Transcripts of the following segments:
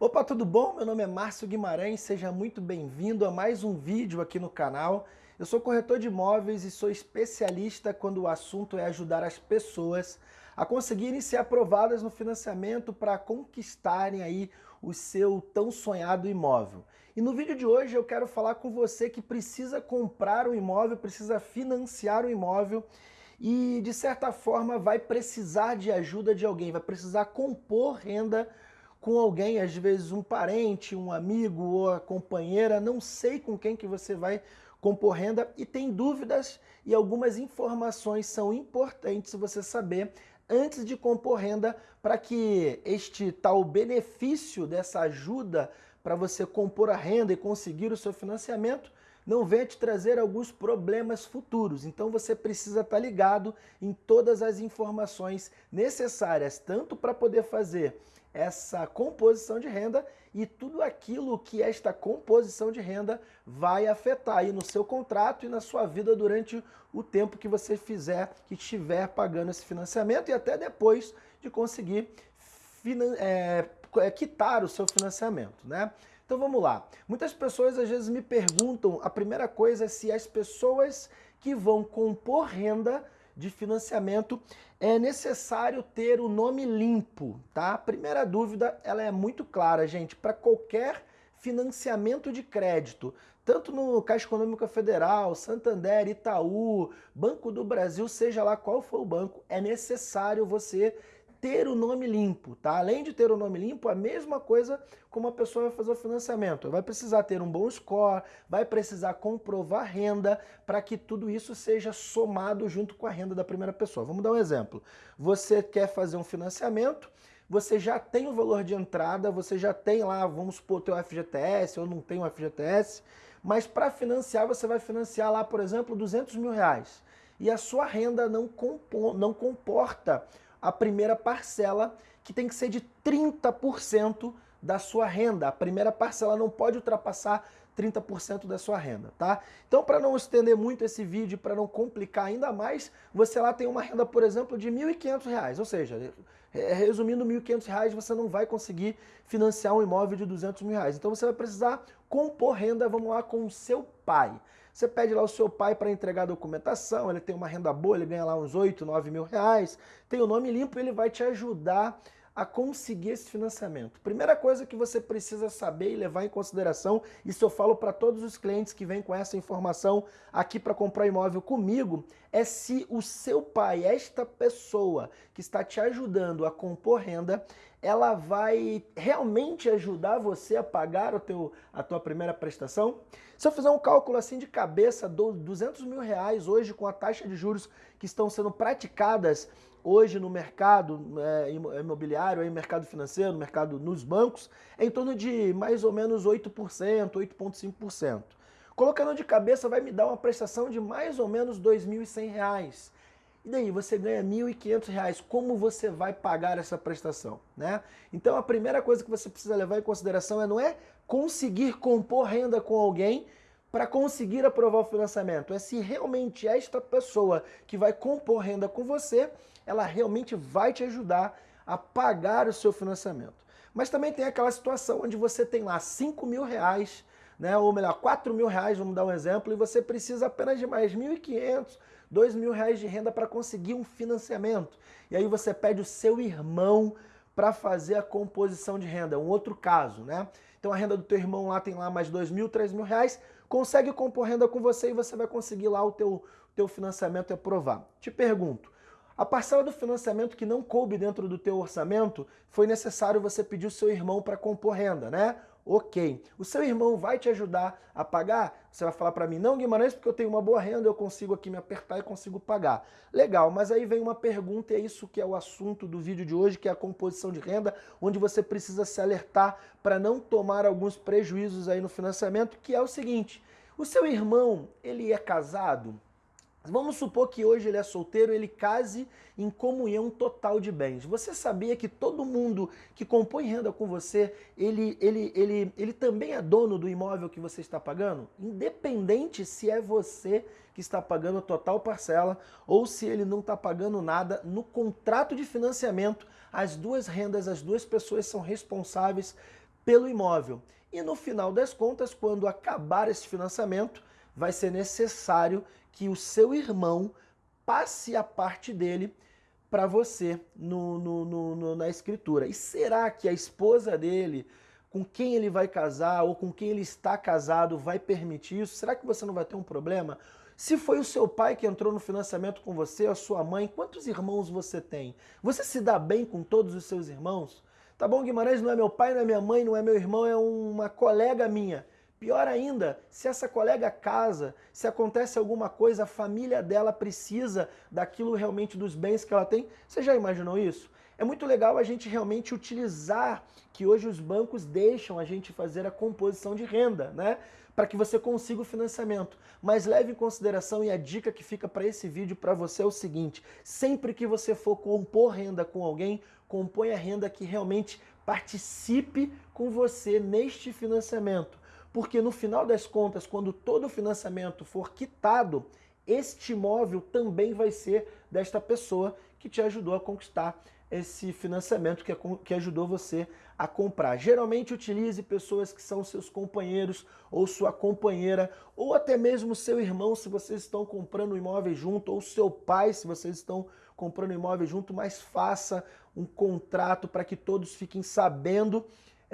Opa, tudo bom? Meu nome é Márcio Guimarães, seja muito bem-vindo a mais um vídeo aqui no canal. Eu sou corretor de imóveis e sou especialista quando o assunto é ajudar as pessoas a conseguirem ser aprovadas no financiamento para conquistarem aí o seu tão sonhado imóvel. E no vídeo de hoje eu quero falar com você que precisa comprar um imóvel, precisa financiar um imóvel e de certa forma vai precisar de ajuda de alguém, vai precisar compor renda com alguém, às vezes um parente, um amigo ou a companheira, não sei com quem que você vai compor renda e tem dúvidas e algumas informações são importantes você saber antes de compor renda para que este tal benefício dessa ajuda para você compor a renda e conseguir o seu financiamento não venha te trazer alguns problemas futuros. Então você precisa estar ligado em todas as informações necessárias, tanto para poder fazer essa composição de renda e tudo aquilo que esta composição de renda vai afetar aí no seu contrato e na sua vida durante o tempo que você fizer, que estiver pagando esse financiamento e até depois de conseguir é, quitar o seu financiamento, né? Então vamos lá. Muitas pessoas às vezes me perguntam, a primeira coisa é se as pessoas que vão compor renda de financiamento é necessário ter o nome limpo, tá? A primeira dúvida, ela é muito clara, gente, para qualquer financiamento de crédito, tanto no Caixa Econômica Federal, Santander, Itaú, Banco do Brasil, seja lá qual for o banco, é necessário você ter o nome limpo, tá? Além de ter o nome limpo, a mesma coisa como a pessoa vai fazer o financiamento. Vai precisar ter um bom score, vai precisar comprovar renda para que tudo isso seja somado junto com a renda da primeira pessoa. Vamos dar um exemplo. Você quer fazer um financiamento, você já tem o valor de entrada, você já tem lá, vamos supor, teu FGTS, ou não tem o FGTS, mas para financiar, você vai financiar lá, por exemplo, 200 mil reais. E a sua renda não, não comporta a primeira parcela, que tem que ser de 30% da sua renda. A primeira parcela não pode ultrapassar 30% da sua renda, tá? Então, para não estender muito esse vídeo, para não complicar ainda mais, você lá tem uma renda, por exemplo, de R$ 1.500, ou seja, resumindo, R$ 1.500 você não vai conseguir financiar um imóvel de 200 mil reais. Então, você vai precisar compor renda, vamos lá, com o seu pai. Você pede lá o seu pai para entregar a documentação, ele tem uma renda boa, ele ganha lá uns 8, 9 mil reais, tem o nome limpo, ele vai te ajudar a conseguir esse financiamento. Primeira coisa que você precisa saber e levar em consideração, isso eu falo para todos os clientes que vêm com essa informação aqui para comprar imóvel comigo, é se o seu pai, esta pessoa que está te ajudando a compor renda, ela vai realmente ajudar você a pagar o teu, a tua primeira prestação? Se eu fizer um cálculo assim de cabeça, 200 mil reais hoje com a taxa de juros que estão sendo praticadas hoje no mercado é, imobiliário, no mercado financeiro, no mercado nos bancos, é em torno de mais ou menos 8%, 8,5%. Colocando de cabeça vai me dar uma prestação de mais ou menos R$ 2.100. E daí, você ganha R$ 1.500, como você vai pagar essa prestação? Né? Então a primeira coisa que você precisa levar em consideração é não é conseguir compor renda com alguém para conseguir aprovar o financiamento, é se realmente esta pessoa que vai compor renda com você, ela realmente vai te ajudar a pagar o seu financiamento. Mas também tem aquela situação onde você tem lá 5 mil reais, né, ou melhor, 4 mil reais, vamos dar um exemplo, e você precisa apenas de mais 1.500, dois mil reais de renda para conseguir um financiamento. E aí você pede o seu irmão para fazer a composição de renda, um outro caso, né? Então a renda do teu irmão lá tem lá mais dois mil, três mil reais, consegue compor renda com você e você vai conseguir lá o teu, teu financiamento e aprovar. Te pergunto, a parcela do financiamento que não coube dentro do teu orçamento, foi necessário você pedir o seu irmão para compor renda, né? Ok. O seu irmão vai te ajudar a pagar? Você vai falar para mim, não Guimarães, porque eu tenho uma boa renda, eu consigo aqui me apertar e consigo pagar. Legal, mas aí vem uma pergunta e é isso que é o assunto do vídeo de hoje, que é a composição de renda, onde você precisa se alertar para não tomar alguns prejuízos aí no financiamento, que é o seguinte, o seu irmão, ele é casado? Vamos supor que hoje ele é solteiro, ele case em comunhão total de bens. Você sabia que todo mundo que compõe renda com você, ele, ele, ele, ele também é dono do imóvel que você está pagando? Independente se é você que está pagando total parcela ou se ele não está pagando nada, no contrato de financiamento, as duas rendas, as duas pessoas são responsáveis pelo imóvel. E no final das contas, quando acabar esse financiamento, vai ser necessário que o seu irmão passe a parte dele para você no, no, no, na escritura. E será que a esposa dele, com quem ele vai casar ou com quem ele está casado, vai permitir isso? Será que você não vai ter um problema? Se foi o seu pai que entrou no financiamento com você, a sua mãe, quantos irmãos você tem? Você se dá bem com todos os seus irmãos? Tá bom, Guimarães não é meu pai, não é minha mãe, não é meu irmão, é uma colega minha. Pior ainda, se essa colega casa, se acontece alguma coisa, a família dela precisa daquilo realmente dos bens que ela tem. Você já imaginou isso? É muito legal a gente realmente utilizar que hoje os bancos deixam a gente fazer a composição de renda, né? Para que você consiga o financiamento. Mas leve em consideração e a dica que fica para esse vídeo para você é o seguinte: sempre que você for compor renda com alguém, componha renda que realmente participe com você neste financiamento porque no final das contas, quando todo o financiamento for quitado, este imóvel também vai ser desta pessoa que te ajudou a conquistar esse financiamento, que, que ajudou você a comprar. Geralmente utilize pessoas que são seus companheiros ou sua companheira, ou até mesmo seu irmão se vocês estão comprando imóvel junto, ou seu pai se vocês estão comprando imóvel junto, mas faça um contrato para que todos fiquem sabendo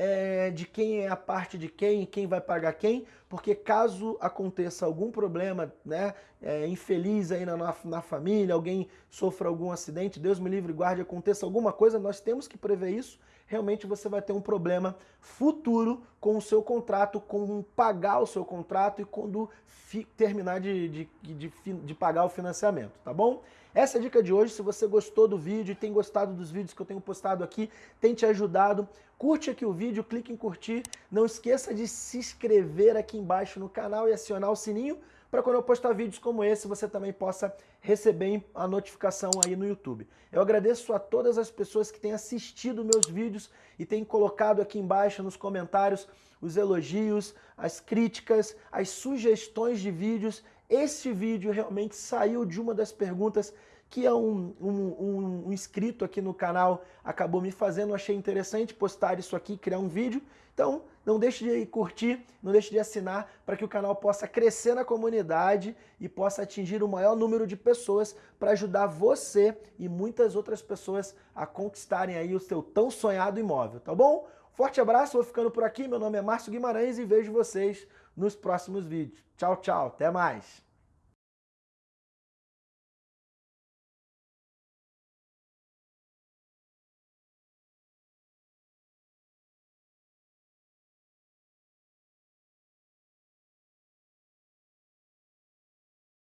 é, de quem é a parte de quem, quem vai pagar quem, porque caso aconteça algum problema né, é, infeliz aí na, na família, alguém sofra algum acidente, Deus me livre guarde, aconteça alguma coisa, nós temos que prever isso, realmente você vai ter um problema futuro com o seu contrato, com pagar o seu contrato e quando terminar de, de, de, de pagar o financiamento, tá bom? Essa é a dica de hoje. Se você gostou do vídeo e tem gostado dos vídeos que eu tenho postado aqui, tem te ajudado, curte aqui o vídeo, clique em curtir. Não esqueça de se inscrever aqui embaixo no canal e acionar o sininho para quando eu postar vídeos como esse, você também possa receber a notificação aí no YouTube. Eu agradeço a todas as pessoas que têm assistido meus vídeos e têm colocado aqui embaixo nos comentários os elogios, as críticas, as sugestões de vídeos este vídeo realmente saiu de uma das perguntas que é um, um, um, um, inscrito aqui no canal acabou me fazendo, achei interessante postar isso aqui, criar um vídeo. Então, não deixe de curtir, não deixe de assinar para que o canal possa crescer na comunidade e possa atingir o maior número de pessoas para ajudar você e muitas outras pessoas a conquistarem aí o seu tão sonhado imóvel, tá bom? Forte abraço, vou ficando por aqui. Meu nome é Márcio Guimarães e vejo vocês nos próximos vídeos. Tchau, tchau. Até mais.